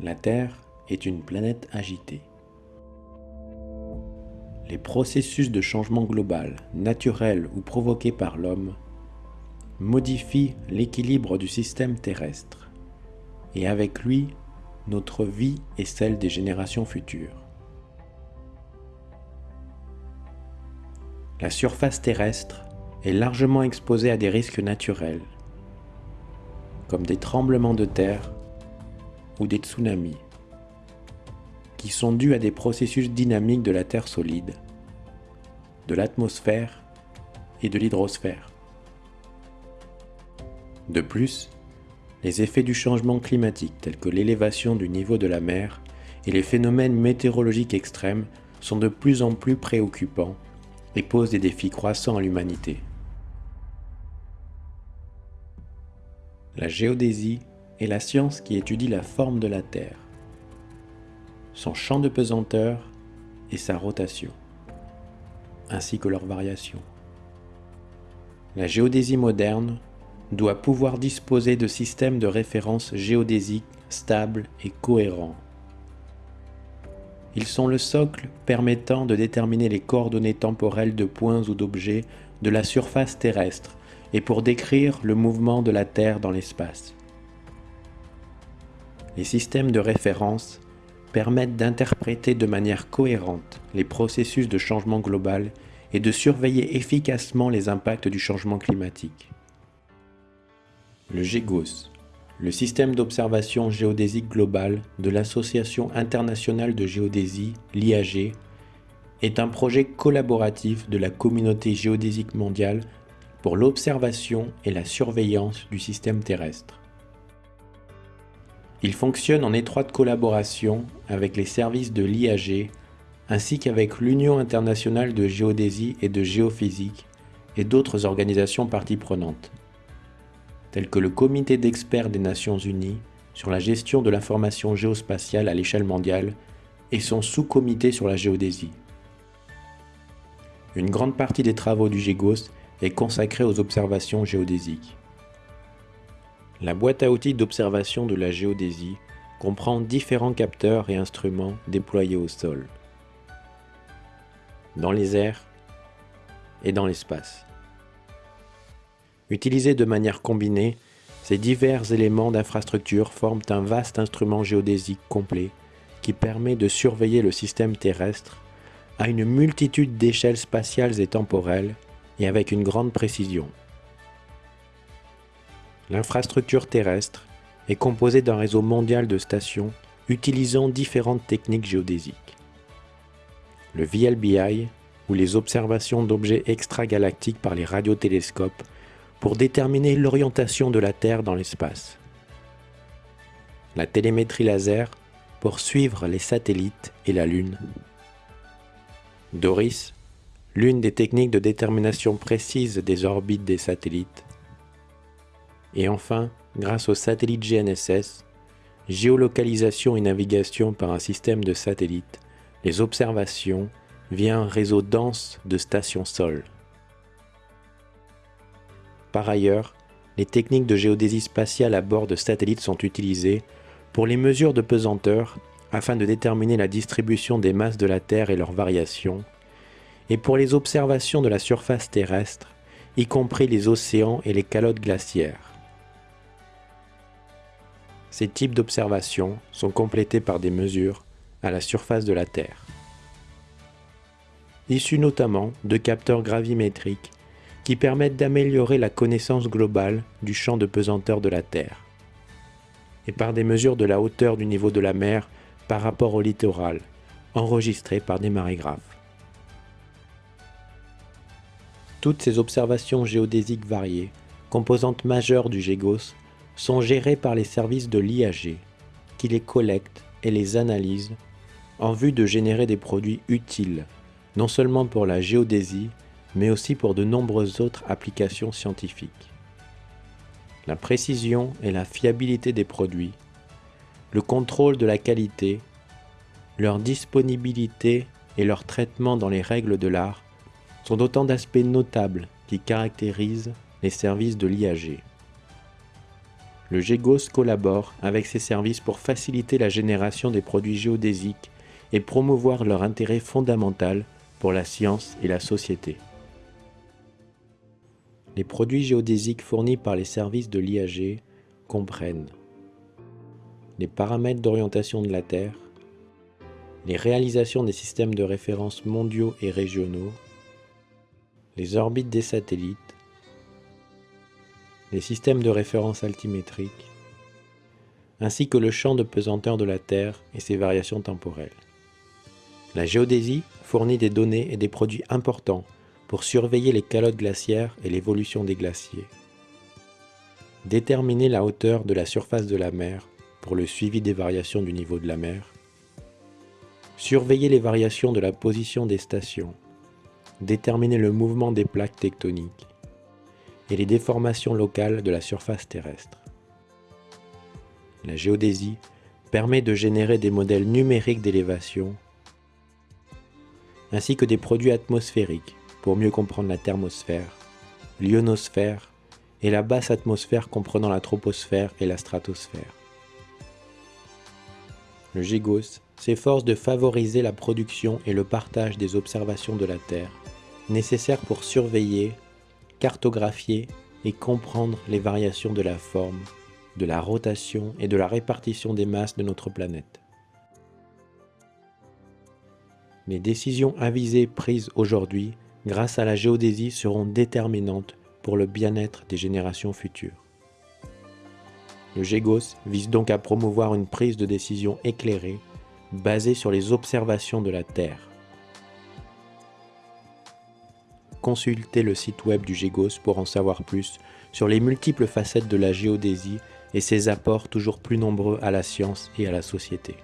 La Terre est une planète agitée. Les processus de changement global, naturel ou provoqués par l'homme, modifient l'équilibre du système terrestre, et avec lui, notre vie et celle des générations futures. La surface terrestre est largement exposée à des risques naturels, comme des tremblements de terre ou des tsunamis, qui sont dus à des processus dynamiques de la Terre solide, de l'atmosphère et de l'hydrosphère. De plus, les effets du changement climatique tels que l'élévation du niveau de la mer et les phénomènes météorologiques extrêmes sont de plus en plus préoccupants et posent des défis croissants à l'humanité. La géodésie est la science qui étudie la forme de la Terre, son champ de pesanteur et sa rotation, ainsi que leurs variations. La géodésie moderne doit pouvoir disposer de systèmes de référence géodésiques stables et cohérents. Ils sont le socle permettant de déterminer les coordonnées temporelles de points ou d'objets de la surface terrestre et pour décrire le mouvement de la Terre dans l'espace. Les systèmes de référence permettent d'interpréter de manière cohérente les processus de changement global et de surveiller efficacement les impacts du changement climatique. Le GEGOS, le système d'observation géodésique globale de l'Association internationale de géodésie, l'IAG, est un projet collaboratif de la communauté géodésique mondiale pour l'observation et la surveillance du système terrestre. Il fonctionne en étroite collaboration avec les services de l'IAG ainsi qu'avec l'Union internationale de géodésie et de géophysique et d'autres organisations parties prenantes, telles que le Comité d'experts des Nations Unies sur la gestion de l'information géospatiale à l'échelle mondiale et son sous-comité sur la géodésie. Une grande partie des travaux du GEGOS est consacrée aux observations géodésiques. La boîte à outils d'observation de la géodésie comprend différents capteurs et instruments déployés au sol, dans les airs et dans l'espace. Utilisés de manière combinée, ces divers éléments d'infrastructure forment un vaste instrument géodésique complet qui permet de surveiller le système terrestre à une multitude d'échelles spatiales et temporelles et avec une grande précision. L'infrastructure terrestre est composée d'un réseau mondial de stations utilisant différentes techniques géodésiques. Le VLBI, ou les observations d'objets extragalactiques par les radiotélescopes, pour déterminer l'orientation de la Terre dans l'espace. La télémétrie laser pour suivre les satellites et la Lune. Doris l'une des techniques de détermination précise des orbites des satellites. Et enfin, grâce au satellite GNSS, géolocalisation et navigation par un système de satellites, les observations via un réseau dense de stations sol. Par ailleurs, les techniques de géodésie spatiale à bord de satellites sont utilisées pour les mesures de pesanteur afin de déterminer la distribution des masses de la Terre et leurs variations, et pour les observations de la surface terrestre, y compris les océans et les calottes glaciaires. Ces types d'observations sont complétés par des mesures à la surface de la Terre. Issus notamment de capteurs gravimétriques qui permettent d'améliorer la connaissance globale du champ de pesanteur de la Terre, et par des mesures de la hauteur du niveau de la mer par rapport au littoral, enregistrées par des marégraphes. Toutes ces observations géodésiques variées, composantes majeures du GEGOS, sont gérées par les services de l'IAG, qui les collectent et les analysent en vue de générer des produits utiles, non seulement pour la géodésie, mais aussi pour de nombreuses autres applications scientifiques. La précision et la fiabilité des produits, le contrôle de la qualité, leur disponibilité et leur traitement dans les règles de l'art sont autant d'aspects notables qui caractérisent les services de l'IAG. Le GEGOS collabore avec ces services pour faciliter la génération des produits géodésiques et promouvoir leur intérêt fondamental pour la science et la société. Les produits géodésiques fournis par les services de l'IAG comprennent les paramètres d'orientation de la Terre, les réalisations des systèmes de référence mondiaux et régionaux, les orbites des satellites, les systèmes de référence altimétriques, ainsi que le champ de pesanteur de la Terre et ses variations temporelles. La géodésie fournit des données et des produits importants pour surveiller les calottes glaciaires et l'évolution des glaciers. Déterminer la hauteur de la surface de la mer pour le suivi des variations du niveau de la mer. Surveiller les variations de la position des stations. Déterminer le mouvement des plaques tectoniques et les déformations locales de la surface terrestre. La géodésie permet de générer des modèles numériques d'élévation ainsi que des produits atmosphériques pour mieux comprendre la thermosphère, l'ionosphère et la basse atmosphère comprenant la troposphère et la stratosphère. Le GIGOS s'efforce de favoriser la production et le partage des observations de la Terre, nécessaires pour surveiller, cartographier et comprendre les variations de la forme, de la rotation et de la répartition des masses de notre planète. Les décisions avisées prises aujourd'hui grâce à la géodésie seront déterminantes pour le bien-être des générations futures. Le GEGOS vise donc à promouvoir une prise de décision éclairée basée sur les observations de la Terre. Consultez le site web du GEGOS pour en savoir plus sur les multiples facettes de la géodésie et ses apports toujours plus nombreux à la science et à la société.